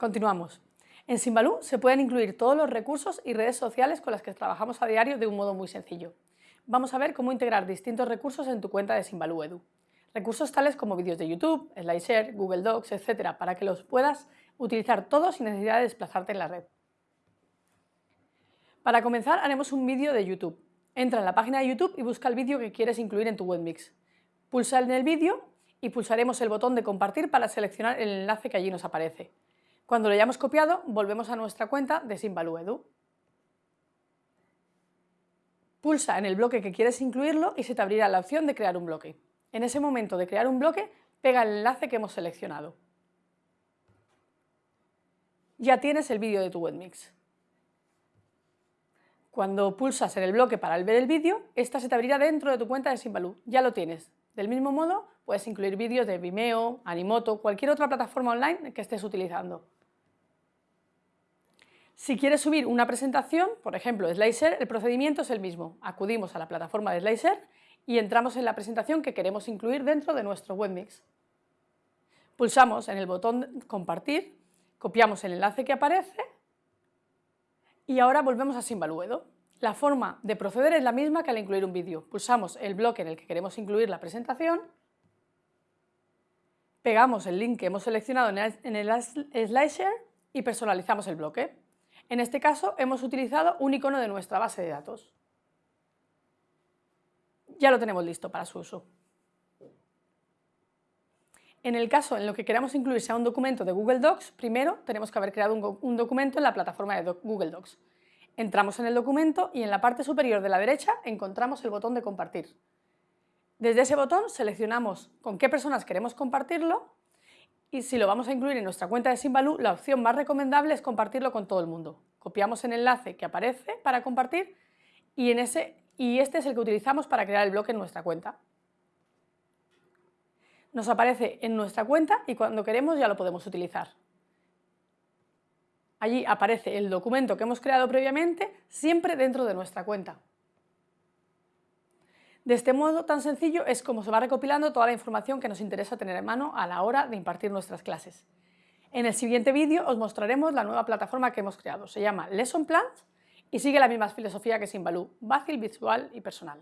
Continuamos. En Simbalú se pueden incluir todos los recursos y redes sociales con las que trabajamos a diario de un modo muy sencillo. Vamos a ver cómo integrar distintos recursos en tu cuenta de Simbalú Edu. Recursos tales como vídeos de YouTube, SlideShare, Google Docs, etc. para que los puedas utilizar todos sin necesidad de desplazarte en la red. Para comenzar haremos un vídeo de YouTube. Entra en la página de YouTube y busca el vídeo que quieres incluir en tu webmix. Pulsa en el vídeo y pulsaremos el botón de compartir para seleccionar el enlace que allí nos aparece. Cuando lo hayamos copiado, volvemos a nuestra cuenta de Simbaluedu. Pulsa en el bloque que quieres incluirlo y se te abrirá la opción de crear un bloque. En ese momento de crear un bloque, pega el enlace que hemos seleccionado. Ya tienes el vídeo de tu webmix. Cuando pulsas en el bloque para ver el vídeo, esta se te abrirá dentro de tu cuenta de Simbaloo. Ya lo tienes. Del mismo modo, puedes incluir vídeos de Vimeo, Animoto, cualquier otra plataforma online que estés utilizando. Si quieres subir una presentación, por ejemplo SlideShare, el procedimiento es el mismo. Acudimos a la plataforma de SlideShare y entramos en la presentación que queremos incluir dentro de nuestro webmix. Pulsamos en el botón compartir, copiamos el enlace que aparece y ahora volvemos a Simbaluedo. La forma de proceder es la misma que al incluir un vídeo. Pulsamos el bloque en el que queremos incluir la presentación, pegamos el link que hemos seleccionado en el SlideShare y personalizamos el bloque. En este caso hemos utilizado un icono de nuestra base de datos. Ya lo tenemos listo para su uso. En el caso en lo que queramos incluir sea un documento de Google Docs, primero tenemos que haber creado un documento en la plataforma de Google Docs. Entramos en el documento y en la parte superior de la derecha encontramos el botón de compartir. Desde ese botón seleccionamos con qué personas queremos compartirlo y si lo vamos a incluir en nuestra cuenta de Simbaloo, la opción más recomendable es compartirlo con todo el mundo. Copiamos el enlace que aparece para compartir y, y este es el que utilizamos para crear el bloque en nuestra cuenta. Nos aparece en nuestra cuenta y cuando queremos ya lo podemos utilizar. Allí aparece el documento que hemos creado previamente, siempre dentro de nuestra cuenta. De este modo tan sencillo es como se va recopilando toda la información que nos interesa tener en mano a la hora de impartir nuestras clases. En el siguiente vídeo os mostraremos la nueva plataforma que hemos creado. Se llama Lesson Plans y sigue la misma filosofía que Simbaloo, fácil, visual y personal.